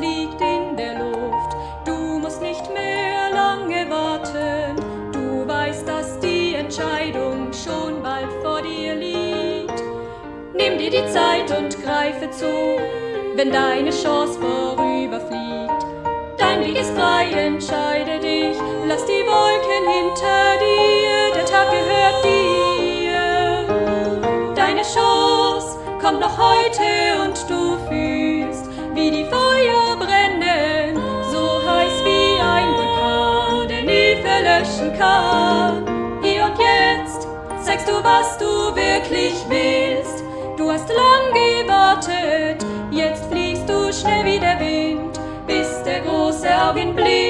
liegt in der Luft. Du musst nicht mehr lange warten. Du weißt, dass die Entscheidung schon bald vor dir liegt. Nimm dir die Zeit und greife zu, wenn deine Chance vorüberfliegt. Dein Weg ist frei, entscheide dich, lass die Wolken hinter dir, der Tag gehört dir. Deine Chance kommt noch heute nie verlöschen kann. Hier und jetzt zeigst du, was du wirklich willst. Du hast lang gewartet, jetzt fliegst du schnell wie der Wind, bis der große Augenblick